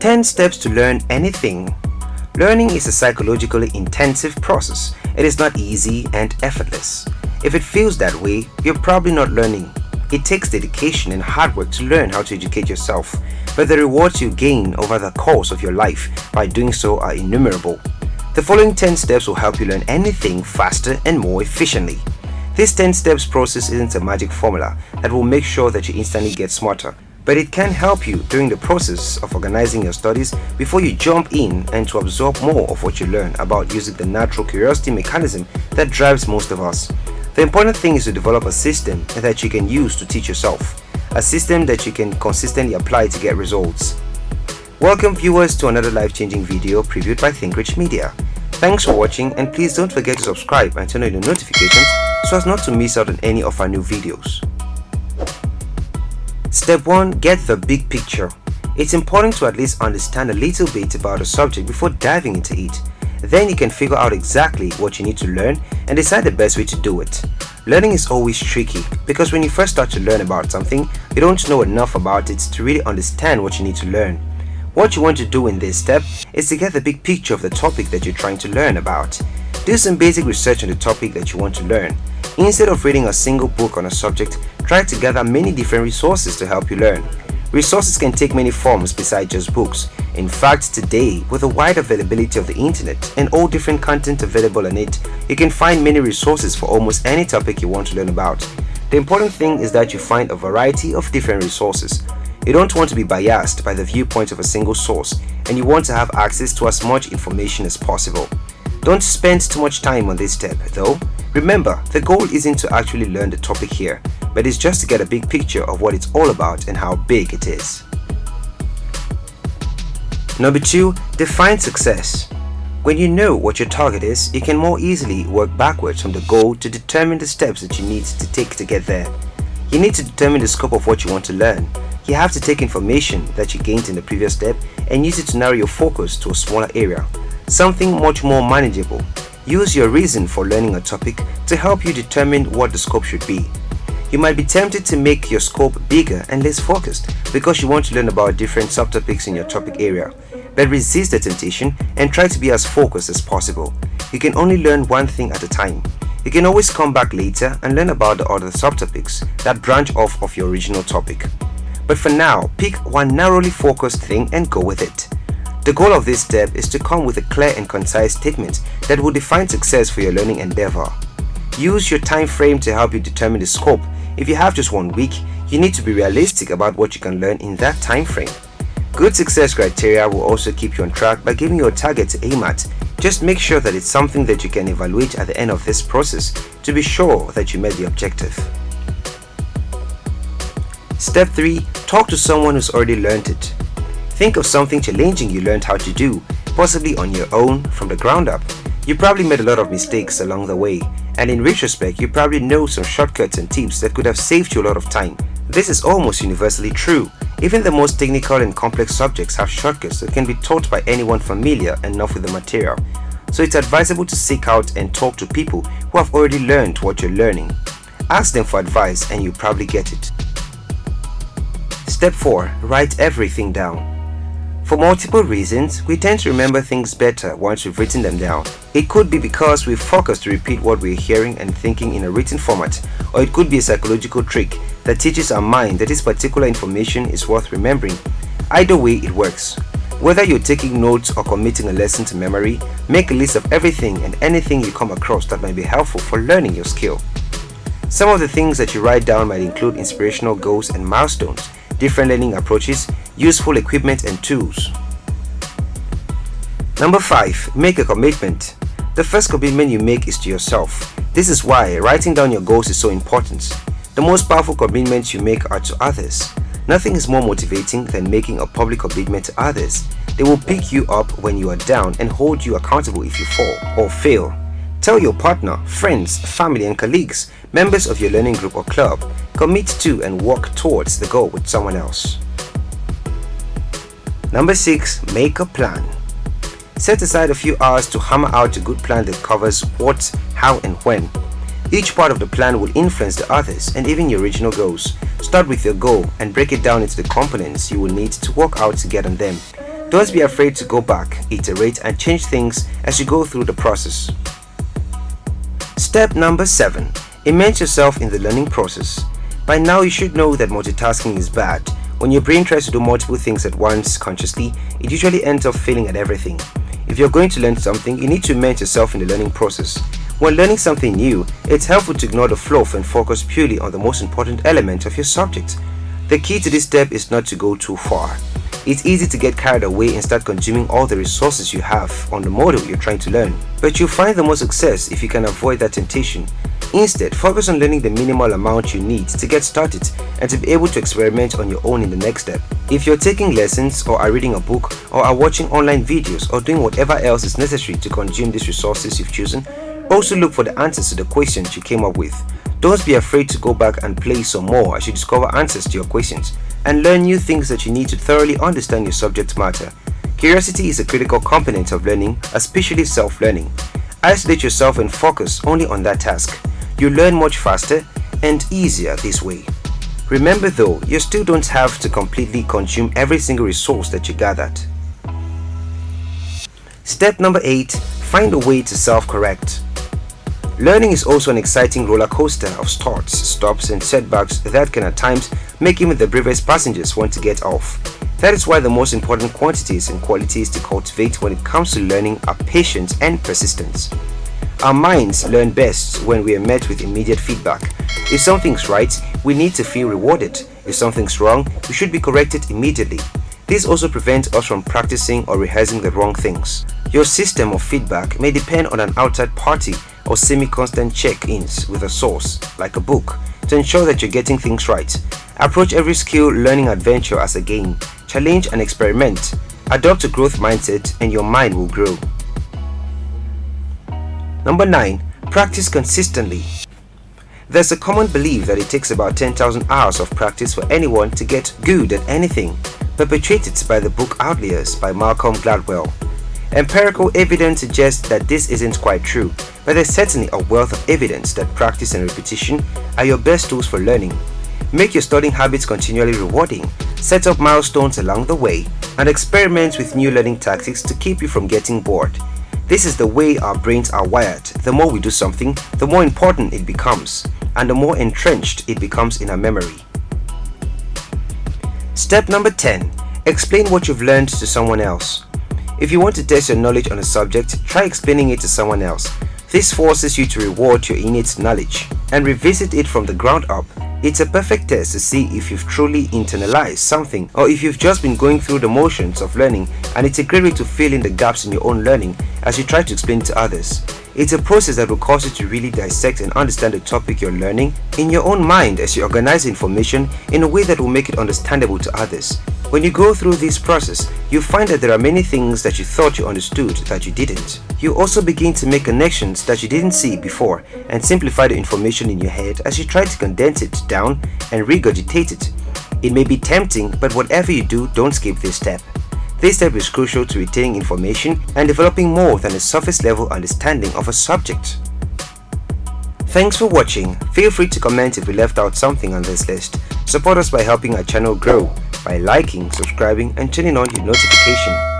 10 steps to learn anything. Learning is a psychologically intensive process. It is not easy and effortless. If it feels that way, you're probably not learning. It takes dedication and hard work to learn how to educate yourself, but the rewards you gain over the course of your life by doing so are innumerable. The following 10 steps will help you learn anything faster and more efficiently. This 10 steps process isn't a magic formula that will make sure that you instantly get smarter, but it can help you during the process of organizing your studies before you jump in and to absorb more of what you learn about using the natural curiosity mechanism that drives most of us. The important thing is to develop a system that you can use to teach yourself, a system that you can consistently apply to get results. Welcome viewers to another life-changing video previewed by ThinkRich Media. Thanks for watching and please don't forget to subscribe and turn on the notifications so as not to miss out on any of our new videos. Step 1. Get the big picture. It's important to at least understand a little bit about a subject before diving into it. Then you can figure out exactly what you need to learn and decide the best way to do it. Learning is always tricky because when you first start to learn about something, you don't know enough about it to really understand what you need to learn. What you want to do in this step is to get the big picture of the topic that you're trying to learn about. Do some basic research on the topic that you want to learn. Instead of reading a single book on a subject, try to gather many different resources to help you learn. Resources can take many forms besides just books. In fact, today, with the wide availability of the internet and all different content available on it, you can find many resources for almost any topic you want to learn about. The important thing is that you find a variety of different resources. You don't want to be biased by the viewpoint of a single source and you want to have access to as much information as possible. Don't spend too much time on this step though. Remember, the goal isn't to actually learn the topic here, but it's just to get a big picture of what it's all about and how big it is. Number 2. Define success. When you know what your target is, you can more easily work backwards from the goal to determine the steps that you need to take to get there. You need to determine the scope of what you want to learn. You have to take information that you gained in the previous step and use it to narrow your focus to a smaller area something much more manageable. Use your reason for learning a topic to help you determine what the scope should be. You might be tempted to make your scope bigger and less focused because you want to learn about different subtopics in your topic area. But resist the temptation and try to be as focused as possible. You can only learn one thing at a time. You can always come back later and learn about the other subtopics that branch off of your original topic. But for now, pick one narrowly focused thing and go with it. The goal of this step is to come with a clear and concise statement that will define success for your learning endeavor. Use your time frame to help you determine the scope. If you have just one week, you need to be realistic about what you can learn in that time frame. Good success criteria will also keep you on track by giving you a target to aim at. Just make sure that it's something that you can evaluate at the end of this process to be sure that you met the objective. Step 3. Talk to someone who's already learned it. Think of something challenging you learned how to do, possibly on your own from the ground up. You probably made a lot of mistakes along the way, and in retrospect, you probably know some shortcuts and tips that could have saved you a lot of time. This is almost universally true. Even the most technical and complex subjects have shortcuts that can be taught by anyone familiar enough with the material. So it's advisable to seek out and talk to people who have already learned what you're learning. Ask them for advice and you probably get it. Step 4. Write everything down. For multiple reasons, we tend to remember things better once we've written them down. It could be because we focus to repeat what we're hearing and thinking in a written format, or it could be a psychological trick that teaches our mind that this particular information is worth remembering. Either way, it works. Whether you're taking notes or committing a lesson to memory, make a list of everything and anything you come across that might be helpful for learning your skill. Some of the things that you write down might include inspirational goals and milestones, different learning approaches, useful equipment and tools. Number 5. Make a commitment. The first commitment you make is to yourself. This is why writing down your goals is so important. The most powerful commitments you make are to others. Nothing is more motivating than making a public commitment to others. They will pick you up when you are down and hold you accountable if you fall or fail. Tell your partner, friends, family and colleagues, members of your learning group or club, commit to and work towards the goal with someone else. Number 6. Make a plan. Set aside a few hours to hammer out a good plan that covers what, how and when. Each part of the plan will influence the others and even your original goals. Start with your goal and break it down into the components you will need to work out to get on them. Don't be afraid to go back, iterate and change things as you go through the process. Step number 7. Immerse yourself in the learning process. By now you should know that multitasking is bad. When your brain tries to do multiple things at once consciously, it usually ends up failing at everything. If you're going to learn something, you need to immerse yourself in the learning process. When learning something new, it's helpful to ignore the fluff and focus purely on the most important element of your subject. The key to this step is not to go too far. It's easy to get carried away and start consuming all the resources you have on the model you're trying to learn. But you'll find the most success if you can avoid that temptation. Instead, focus on learning the minimal amount you need to get started and to be able to experiment on your own in the next step. If you're taking lessons or are reading a book or are watching online videos or doing whatever else is necessary to consume these resources you've chosen, also look for the answers to the questions you came up with. Don't be afraid to go back and play some more as you discover answers to your questions and learn new things that you need to thoroughly understand your subject matter. Curiosity is a critical component of learning, especially self-learning. Isolate yourself and focus only on that task. You learn much faster and easier this way. Remember though, you still don't have to completely consume every single resource that you gathered. Step number 8. Find a way to self-correct. Learning is also an exciting roller coaster of starts, stops and setbacks that can at times make even the bravest passengers want to get off. That is why the most important quantities and qualities to cultivate when it comes to learning are patience and persistence. Our minds learn best when we are met with immediate feedback. If something's right, we need to feel rewarded. If something's wrong, we should be corrected immediately. This also prevents us from practicing or rehearsing the wrong things. Your system of feedback may depend on an outside party or semi-constant check-ins with a source, like a book, to ensure that you're getting things right. Approach every skill learning adventure as a game. Challenge and experiment. Adopt a growth mindset and your mind will grow. Number 9. Practice consistently. There's a common belief that it takes about 10,000 hours of practice for anyone to get good at anything, perpetrated by the book Outliers by Malcolm Gladwell. Empirical evidence suggests that this isn't quite true, but there's certainly a wealth of evidence that practice and repetition are your best tools for learning. Make your studying habits continually rewarding, set up milestones along the way, and experiment with new learning tactics to keep you from getting bored. This is the way our brains are wired. The more we do something, the more important it becomes, and the more entrenched it becomes in our memory. Step number 10. Explain what you've learned to someone else. If you want to test your knowledge on a subject, try explaining it to someone else. This forces you to reward your innate knowledge and revisit it from the ground up. It's a perfect test to see if you've truly internalized something or if you've just been going through the motions of learning and it's a great way to fill in the gaps in your own learning as you try to explain to others. It's a process that will cause you to really dissect and understand the topic you're learning in your own mind as you organize information in a way that will make it understandable to others. When you go through this process, you find that there are many things that you thought you understood that you didn't. You also begin to make connections that you didn't see before and simplify the information in your head as you try to condense it down and regurgitate it. It may be tempting, but whatever you do, don't skip this step. This step is crucial to retaining information and developing more than a surface level understanding of a subject. Thanks for watching. Feel free to comment if we left out something on this list. Support us by helping our channel grow by liking, subscribing and turning on your notification.